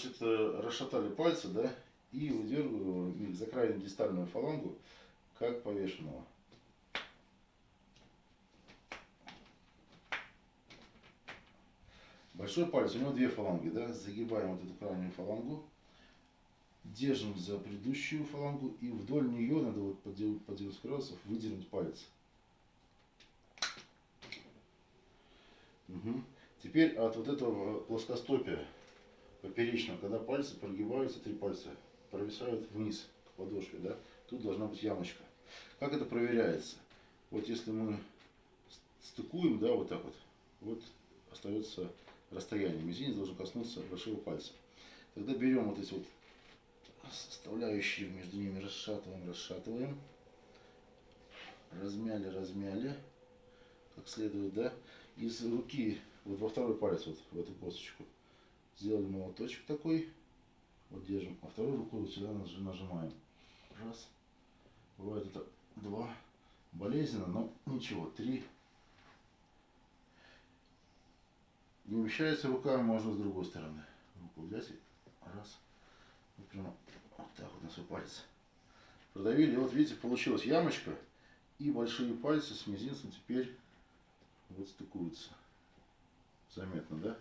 значит, э, расшатали пальцы, да, и выдергиваем их за крайнюю дистальную фалангу, как повешенного. Большой палец, у него две фаланги, да, загибаем вот эту крайнюю фалангу, держим за предыдущую фалангу и вдоль нее надо вот по 90 градусов выдернуть палец. Угу. Теперь от вот этого плоскостопия поперечного, когда пальцы прогибаются, три пальца провисают вниз к подошве, да, тут должна быть ямочка. Как это проверяется? Вот если мы стыкуем, да, вот так вот, вот остается расстояние. Мизинец должен коснуться большого пальца. Тогда берем вот эти вот составляющие между ними, расшатываем, расшатываем. Размяли, размяли, как следует, да. Из руки, вот во второй палец, вот в эту косточку, сделали молоточек такой, вот держим, а второй рукой вот сюда нажимаем. Раз. Бывает это два. Болезненно, но ничего. Три. Не умещается рука, можно с другой стороны. Руку взять и раз. Вот прямо вот так вот на свой палец. Продавили. Вот видите, получилась ямочка. И большие пальцы с мизинцем теперь вот стыкуются. Заметно, да?